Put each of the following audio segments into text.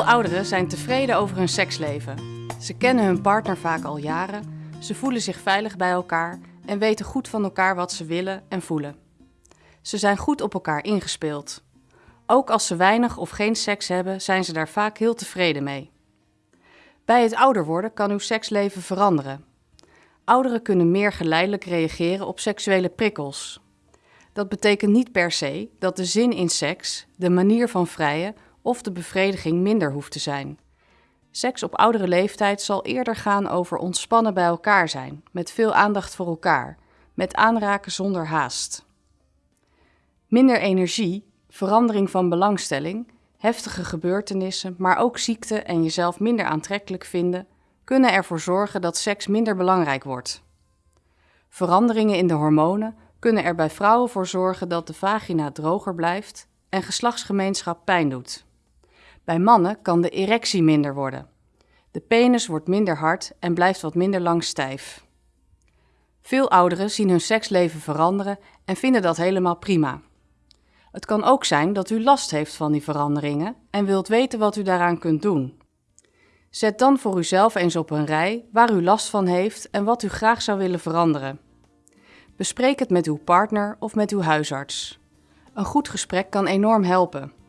Veel ouderen zijn tevreden over hun seksleven. Ze kennen hun partner vaak al jaren, ze voelen zich veilig bij elkaar en weten goed van elkaar wat ze willen en voelen. Ze zijn goed op elkaar ingespeeld. Ook als ze weinig of geen seks hebben, zijn ze daar vaak heel tevreden mee. Bij het ouder worden kan uw seksleven veranderen. Ouderen kunnen meer geleidelijk reageren op seksuele prikkels. Dat betekent niet per se dat de zin in seks, de manier van vrijen of de bevrediging minder hoeft te zijn. Seks op oudere leeftijd zal eerder gaan over ontspannen bij elkaar zijn, met veel aandacht voor elkaar, met aanraken zonder haast. Minder energie, verandering van belangstelling, heftige gebeurtenissen, maar ook ziekte en jezelf minder aantrekkelijk vinden, kunnen ervoor zorgen dat seks minder belangrijk wordt. Veranderingen in de hormonen kunnen er bij vrouwen voor zorgen dat de vagina droger blijft en geslachtsgemeenschap pijn doet. Bij mannen kan de erectie minder worden. De penis wordt minder hard en blijft wat minder lang stijf. Veel ouderen zien hun seksleven veranderen en vinden dat helemaal prima. Het kan ook zijn dat u last heeft van die veranderingen en wilt weten wat u daaraan kunt doen. Zet dan voor uzelf eens op een rij waar u last van heeft en wat u graag zou willen veranderen. Bespreek het met uw partner of met uw huisarts. Een goed gesprek kan enorm helpen.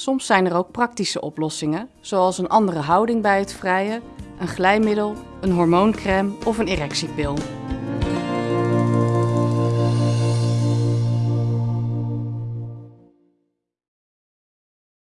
Soms zijn er ook praktische oplossingen, zoals een andere houding bij het vrijen, een glijmiddel, een hormooncrème of een erectiepil.